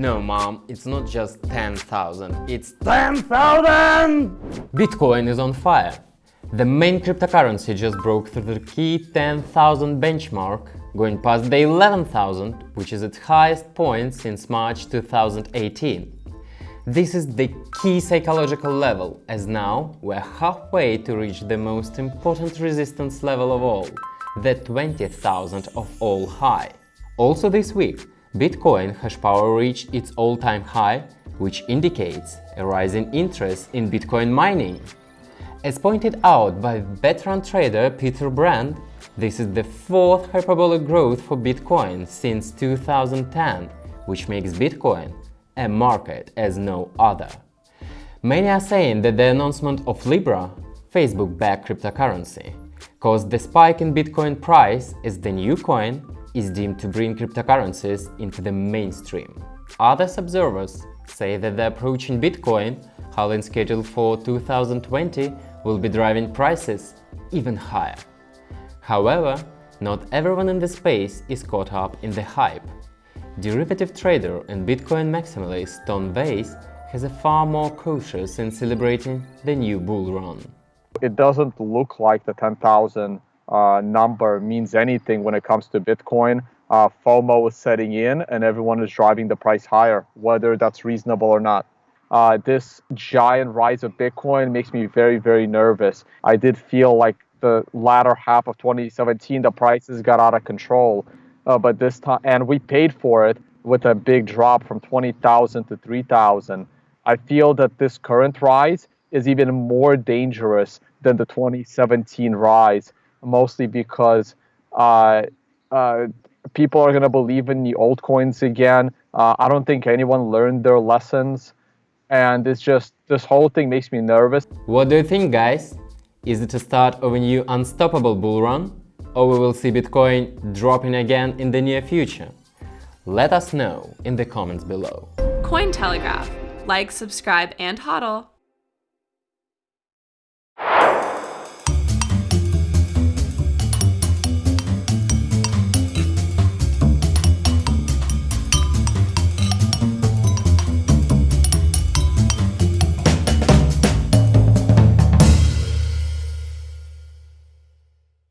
No, mom, it's not just 10,000, it's 10,000! Bitcoin is on fire. The main cryptocurrency just broke through the key 10,000 benchmark, going past the 11,000, which is its highest point since March 2018. This is the key psychological level, as now we're halfway to reach the most important resistance level of all, the 20,000 of all high. Also this week, Bitcoin hash power reached its all-time high, which indicates a rising interest in Bitcoin mining. As pointed out by veteran trader Peter Brandt, this is the fourth hyperbolic growth for Bitcoin since 2010, which makes Bitcoin a market as no other. Many are saying that the announcement of Libra, Facebook-backed cryptocurrency, caused the spike in Bitcoin price as the new coin is deemed to bring cryptocurrencies into the mainstream. Other observers say that the approach in Bitcoin, halving scheduled for 2020, will be driving prices even higher. However, not everyone in the space is caught up in the hype. Derivative trader and Bitcoin maximalist Tom Weiss has a far more cautious in celebrating the new bull run. It doesn't look like the 10,000 uh, number means anything when it comes to Bitcoin. Uh, FOMO is setting in and everyone is driving the price higher, whether that's reasonable or not. Uh, this giant rise of Bitcoin makes me very, very nervous. I did feel like the latter half of 2017, the prices got out of control. Uh, but this time, and we paid for it with a big drop from 20,000 to 3,000. I feel that this current rise is even more dangerous than the 2017 rise mostly because uh, uh, people are going to believe in the altcoins again. Uh, I don't think anyone learned their lessons. And it's just, this whole thing makes me nervous. What do you think, guys? Is it a start of a new unstoppable bull run? Or we will see Bitcoin dropping again in the near future? Let us know in the comments below. Cointelegraph. Like, subscribe, and hodl.